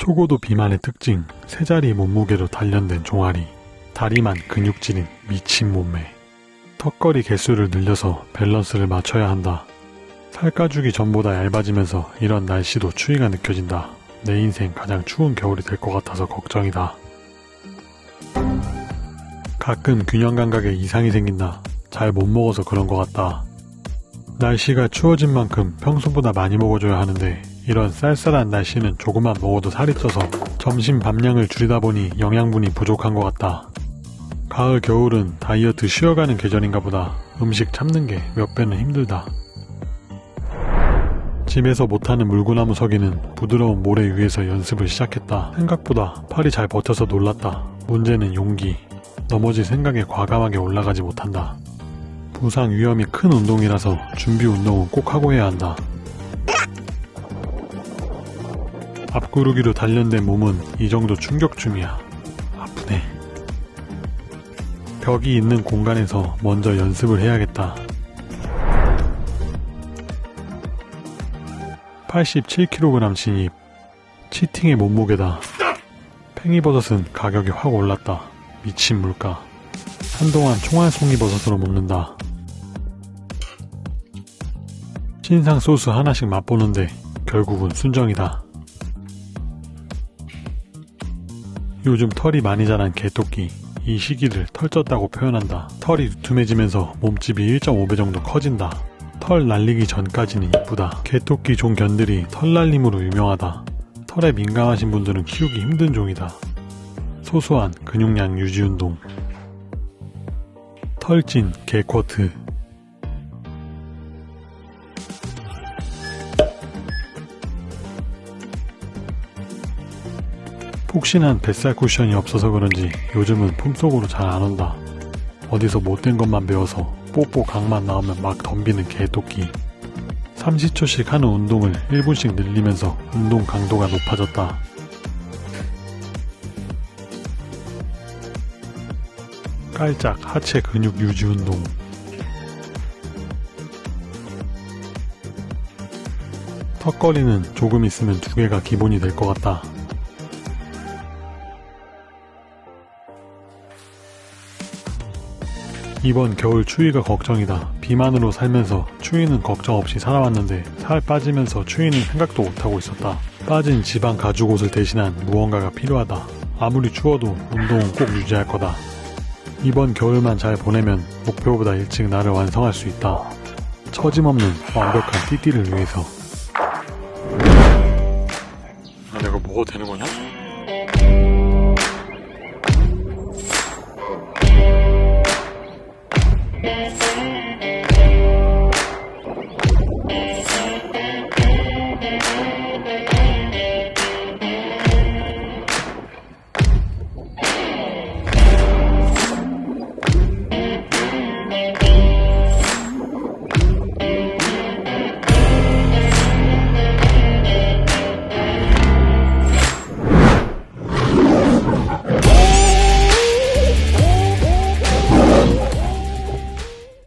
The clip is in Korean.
초고도 비만의 특징, 세 자리 몸무게로 단련된 종아리, 다리만 근육질인 미친 몸매. 턱걸이 개수를 늘려서 밸런스를 맞춰야 한다. 살가죽이 전보다 얇아지면서 이런 날씨도 추위가 느껴진다. 내 인생 가장 추운 겨울이 될 것 같아서 걱정이다. 가끔 균형 감각에 이상이 생긴다. 잘 못 먹어서 그런 것 같다. 날씨가 추워진 만큼 평소보다 많이 먹어줘야 하는데 이런 쌀쌀한 날씨는 조금만 먹어도 살이 쪄서 점심 밥량을 줄이다 보니 영양분이 부족한 것 같다. 가을 겨울은 다이어트 쉬어가는 계절인가 보다 음식 참는 게 몇 배는 힘들다. 집에서 못하는 물구나무 서기는 부드러운 모래 위에서 연습을 시작했다. 생각보다 팔이 잘 버텨서 놀랐다. 문제는 용기. 넘어질 생각에 과감하게 올라가지 못한다. 부상 위험이 큰 운동이라서 준비 운동은 꼭 하고 해야 한다. 앞구르기로 단련된 몸은 이 정도 충격쯤이야. 아프네. 벽이 있는 공간에서 먼저 연습을 해야겠다. 87kg 진입. 치팅의 몸무게다. 팽이버섯은 가격이 확 올랐다. 미친 물가. 한동안 총알 송이버섯으로 먹는다. 신상 소스 하나씩 맛보는데 결국은 순정이다. 요즘 털이 많이 자란 개토끼. 이 시기를 털쪘다고 표현한다. 털이 두툼해지면서 몸집이 1.5배 정도 커진다. 털 날리기 전까지는 이쁘다. 개토끼 종견들이 털 날림으로 유명하다. 털에 민감하신 분들은 키우기 힘든 종이다. 소소한 근육량 유지 운동. 털진 개쿼트. 폭신한 뱃살 쿠션이 없어서 그런지 요즘은 품속으로 잘 안 온다. 어디서 못된 것만 배워서 뽀뽀 각만 나오면 막 덤비는 개토끼. 30초씩 하는 운동을 1분씩 늘리면서 운동 강도가 높아졌다. 깔짝 하체 근육 유지 운동. 턱걸이는 조금 있으면 두 개가 기본이 될 것 같다. 이번 겨울 추위가 걱정이다. 비만으로 살면서 추위는 걱정 없이 살아왔는데 살 빠지면서 추위는 생각도 못하고 있었다. 빠진 지방 가죽 옷을 대신한 무언가가 필요하다. 아무리 추워도 운동은 꼭 유지할 거다. 이번 겨울만 잘 보내면 목표보다 일찍 나를 완성할 수 있다. 처짐없는 완벽한 띠띠를 위해서. 아, 내가 먹어도 되는 거냐?